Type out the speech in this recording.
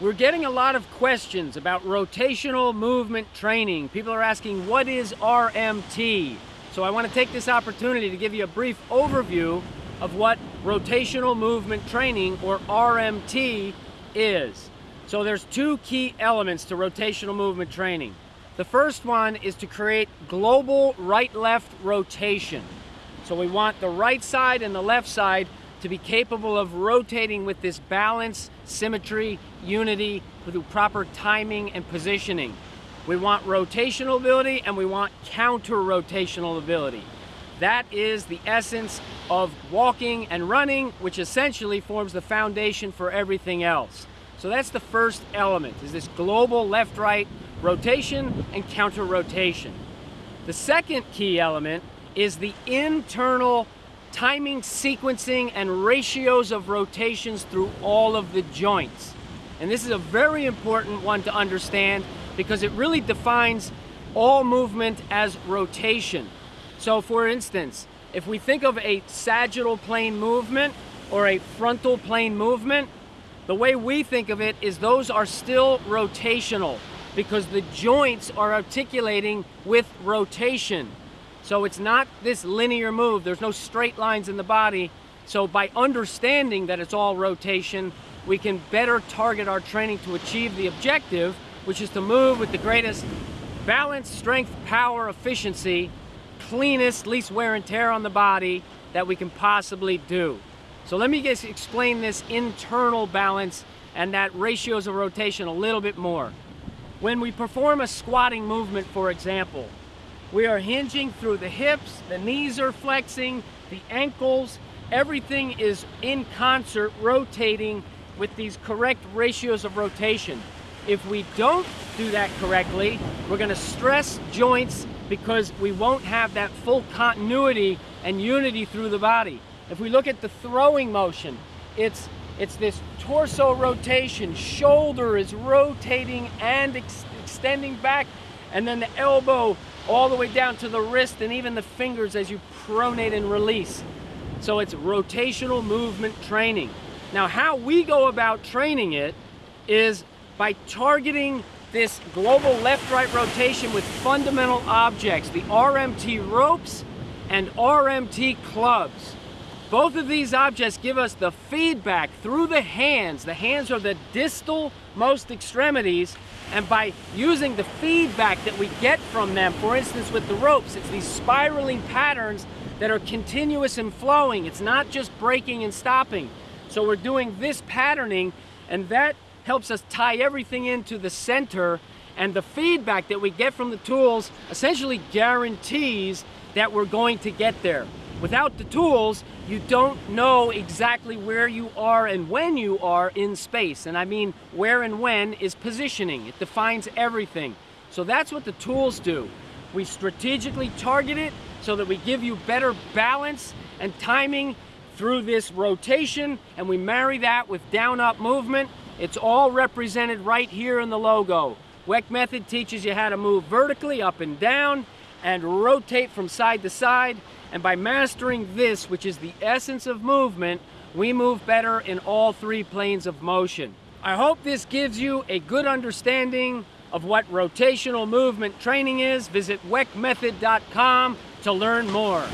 We're getting a lot of questions about rotational movement training. People are asking, what is RMT? So I want to take this opportunity to give you a brief overview of what rotational movement training, or RMT, is. So there's two key elements to rotational movement training. The first one is to create global right-left rotation. So we want the right side and the left side to be capable of rotating with this balance, symmetry, unity, with proper timing and positioning. We want rotational ability and we want counter-rotational ability. That is the essence of walking and running, which essentially forms the foundation for everything else. So that's the first element, is this global left-right rotation and counter-rotation. The second key element is the internal timing, sequencing, and ratios of rotations through all of the joints. And this is a very important one to understand because it really defines all movement as rotation. So for instance, if we think of a sagittal plane movement or a frontal plane movement, the way we think of it is those are still rotational because the joints are articulating with rotation. So it's not this linear move. There's no straight lines in the body. So by understanding that it's all rotation, we can better target our training to achieve the objective, which is to move with the greatest balance, strength, power, efficiency, cleanest, least wear and tear on the body that we can possibly do. So let me just explain this internal balance and that ratios of rotation a little bit more. When we perform a squatting movement, for example, we are hinging through the hips, the knees are flexing, the ankles, everything is in concert rotating with these correct ratios of rotation. If we don't do that correctly, we're gonna stress joints because we won't have that full continuity and unity through the body. If we look at the throwing motion, it's, it's this torso rotation, shoulder is rotating and ex extending back, and then the elbow all the way down to the wrist and even the fingers as you pronate and release. So it's rotational movement training. Now how we go about training it is by targeting this global left-right rotation with fundamental objects, the RMT ropes and RMT clubs. Both of these objects give us the feedback through the hands. The hands are the distal most extremities and by using the feedback that we get from them, for instance with the ropes, it's these spiraling patterns that are continuous and flowing. It's not just breaking and stopping. So we're doing this patterning and that helps us tie everything into the center and the feedback that we get from the tools essentially guarantees that we're going to get there. Without the tools, you don't know exactly where you are and when you are in space. And I mean, where and when is positioning. It defines everything. So that's what the tools do. We strategically target it so that we give you better balance and timing through this rotation, and we marry that with down-up movement. It's all represented right here in the logo. Weck Method teaches you how to move vertically up and down and rotate from side to side and by mastering this, which is the essence of movement, we move better in all three planes of motion. I hope this gives you a good understanding of what rotational movement training is. Visit weckmethod.com to learn more.